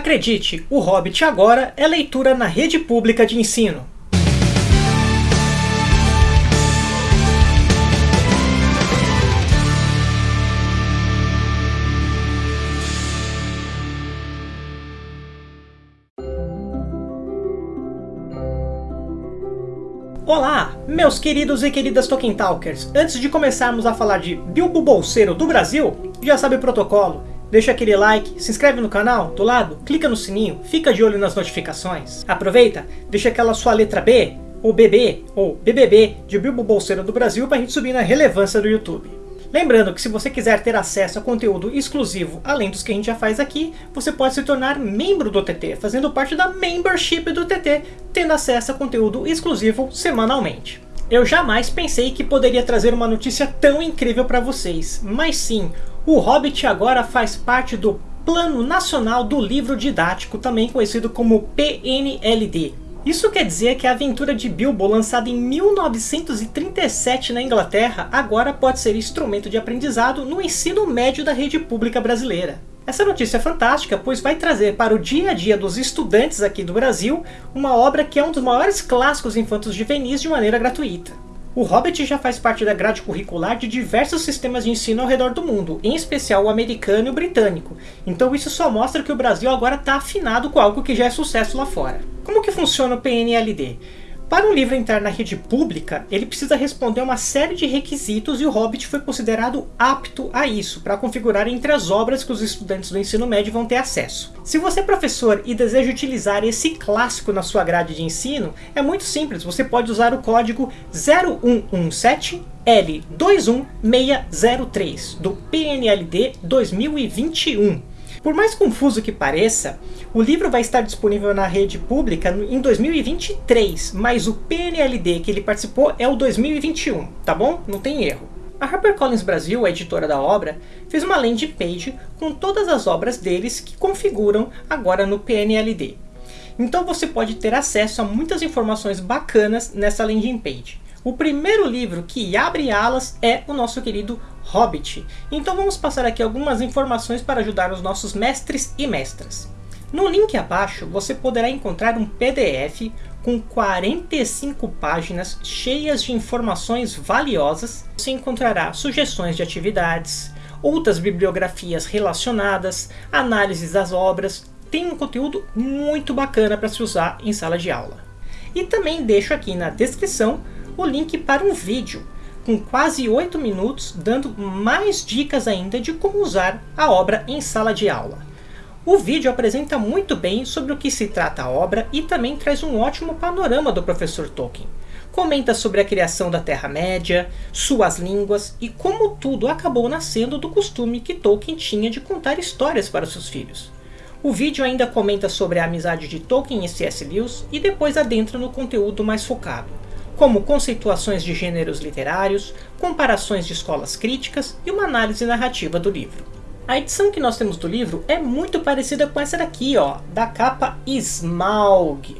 Acredite, O Hobbit agora é leitura na rede pública de ensino. Olá, meus queridos e queridas Tolkien Talkers! Antes de começarmos a falar de Bilbo Bolseiro do Brasil, já sabe o protocolo. Deixa aquele like, se inscreve no canal, do lado, clica no sininho, fica de olho nas notificações. Aproveita, deixa aquela sua letra B, ou BB, ou BBB de Bilbo Bolseiro do Brasil para a gente subir na relevância do YouTube. Lembrando que se você quiser ter acesso a conteúdo exclusivo, além dos que a gente já faz aqui, você pode se tornar membro do TT, fazendo parte da membership do TT, tendo acesso a conteúdo exclusivo semanalmente. Eu jamais pensei que poderia trazer uma notícia tão incrível para vocês, mas sim, o Hobbit agora faz parte do Plano Nacional do Livro Didático, também conhecido como PNLD, isso quer dizer que a aventura de Bilbo, lançada em 1937 na Inglaterra, agora pode ser instrumento de aprendizado no ensino médio da rede pública brasileira. Essa notícia é fantástica, pois vai trazer para o dia a dia dos estudantes aqui do Brasil uma obra que é um dos maiores clássicos infantos juvenis de maneira gratuita. O Hobbit já faz parte da grade curricular de diversos sistemas de ensino ao redor do mundo, em especial o americano e o britânico. Então isso só mostra que o Brasil agora está afinado com algo que já é sucesso lá fora. Como que funciona o PNLD? Para um livro entrar na rede pública, ele precisa responder uma série de requisitos e o Hobbit foi considerado apto a isso, para configurar entre as obras que os estudantes do ensino médio vão ter acesso. Se você é professor e deseja utilizar esse clássico na sua grade de ensino, é muito simples, você pode usar o código 0117 L21603 do PNLD 2021. Por mais confuso que pareça, o livro vai estar disponível na rede pública em 2023, mas o PNLD que ele participou é o 2021, tá bom? Não tem erro. A HarperCollins Brasil, a editora da obra, fez uma landing page com todas as obras deles que configuram agora no PNLD. Então você pode ter acesso a muitas informações bacanas nessa landing page. O primeiro livro que abre alas é o nosso querido Hobbit. Então vamos passar aqui algumas informações para ajudar os nossos mestres e mestras. No link abaixo você poderá encontrar um PDF com 45 páginas cheias de informações valiosas. Você encontrará sugestões de atividades, outras bibliografias relacionadas, análises das obras. Tem um conteúdo muito bacana para se usar em sala de aula. E também deixo aqui na descrição o link para um vídeo com quase 8 minutos, dando mais dicas ainda de como usar a obra em sala de aula. O vídeo apresenta muito bem sobre o que se trata a obra e também traz um ótimo panorama do professor Tolkien. Comenta sobre a criação da Terra-média, suas línguas e como tudo acabou nascendo do costume que Tolkien tinha de contar histórias para seus filhos. O vídeo ainda comenta sobre a amizade de Tolkien e C.S. Lewis e depois adentra no conteúdo mais focado como conceituações de gêneros literários, comparações de escolas críticas e uma análise narrativa do livro. A edição que nós temos do livro é muito parecida com essa daqui, ó, da capa Smaug,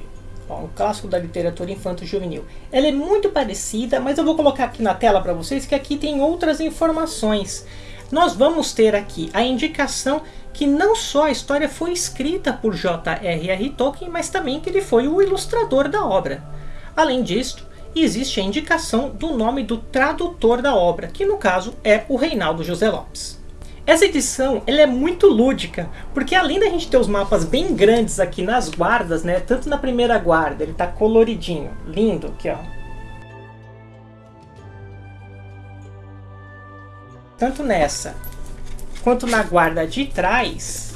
ó, um clássico da literatura infanto-juvenil. Ela é muito parecida, mas eu vou colocar aqui na tela para vocês que aqui tem outras informações. Nós vamos ter aqui a indicação que não só a história foi escrita por J.R.R. Tolkien, mas também que ele foi o ilustrador da obra. Além disso, existe a indicação do nome do tradutor da obra, que no caso é o Reinaldo José Lopes. Essa edição ela é muito lúdica, porque além da gente ter os mapas bem grandes aqui nas guardas, né, tanto na primeira guarda, ele está coloridinho, lindo aqui ó. Tanto nessa, quanto na guarda de trás,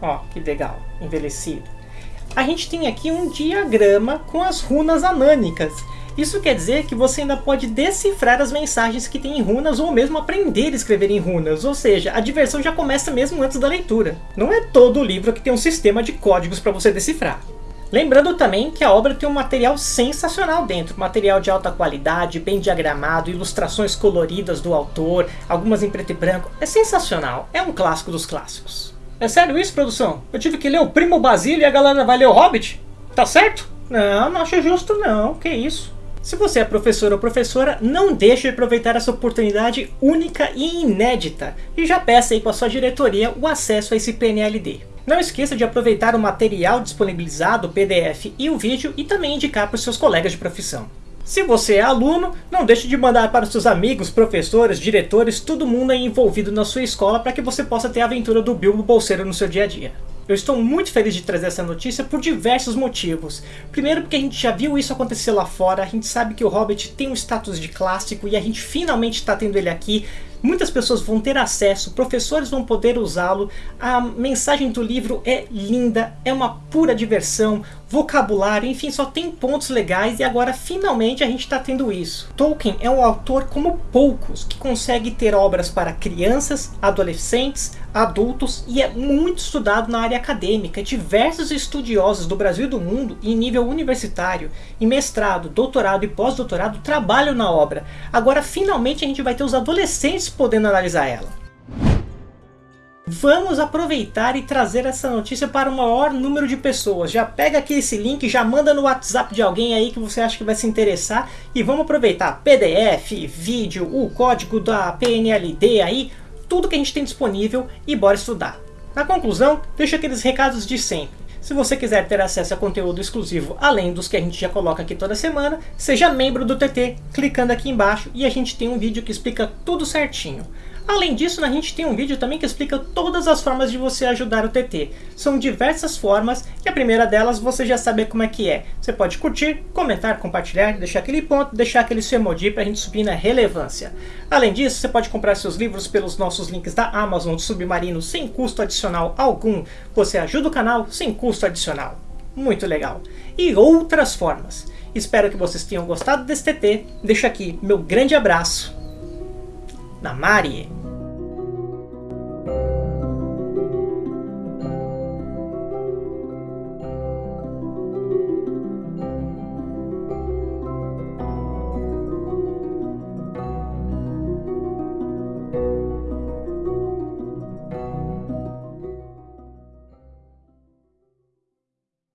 ó que legal, envelhecido a gente tem aqui um diagrama com as runas anânicas. Isso quer dizer que você ainda pode decifrar as mensagens que tem em runas ou mesmo aprender a escrever em runas, ou seja, a diversão já começa mesmo antes da leitura. Não é todo livro que tem um sistema de códigos para você decifrar. Lembrando também que a obra tem um material sensacional dentro, material de alta qualidade, bem diagramado, ilustrações coloridas do autor, algumas em preto e branco, é sensacional, é um clássico dos clássicos. É sério isso, produção? Eu tive que ler o Primo Basílio e a galera vai ler o Hobbit? Tá certo? Não, não acho justo não. Que isso? Se você é professor ou professora, não deixe de aproveitar essa oportunidade única e inédita. E já peça aí para sua diretoria o acesso a esse PNLD. Não esqueça de aproveitar o material disponibilizado, o PDF e o vídeo e também indicar para os seus colegas de profissão. Se você é aluno, não deixe de mandar para seus amigos, professores, diretores, todo mundo envolvido na sua escola para que você possa ter a aventura do Bilbo Bolseiro no seu dia a dia. Eu estou muito feliz de trazer essa notícia por diversos motivos. Primeiro porque a gente já viu isso acontecer lá fora, a gente sabe que o Hobbit tem um status de clássico e a gente finalmente está tendo ele aqui Muitas pessoas vão ter acesso, professores vão poder usá-lo, a mensagem do livro é linda, é uma pura diversão, vocabulário, enfim, só tem pontos legais e agora finalmente a gente está tendo isso. Tolkien é um autor como poucos, que consegue ter obras para crianças, adolescentes, adultos e é muito estudado na área acadêmica. Diversos estudiosos do Brasil e do mundo, em nível universitário, em mestrado, doutorado e pós-doutorado, trabalham na obra. Agora finalmente a gente vai ter os adolescentes podendo analisar ela. Vamos aproveitar e trazer essa notícia para o maior número de pessoas. Já pega aqui esse link, já manda no WhatsApp de alguém aí que você acha que vai se interessar e vamos aproveitar PDF, vídeo, o código da PNLD aí, tudo que a gente tem disponível e bora estudar. Na conclusão, deixo aqueles recados de sempre. Se você quiser ter acesso a conteúdo exclusivo, além dos que a gente já coloca aqui toda semana, seja membro do TT, clicando aqui embaixo e a gente tem um vídeo que explica tudo certinho. Além disso, a gente tem um vídeo também que explica todas as formas de você ajudar o TT. São diversas formas e a primeira delas você já sabe como é que é. Você pode curtir, comentar, compartilhar, deixar aquele ponto, deixar aquele seu emoji para a gente subir na relevância. Além disso, você pode comprar seus livros pelos nossos links da Amazon de Submarino sem custo adicional algum. Você ajuda o canal sem custo adicional. Muito legal. E outras formas. Espero que vocês tenham gostado desse TT. Deixo aqui meu grande abraço na Mari.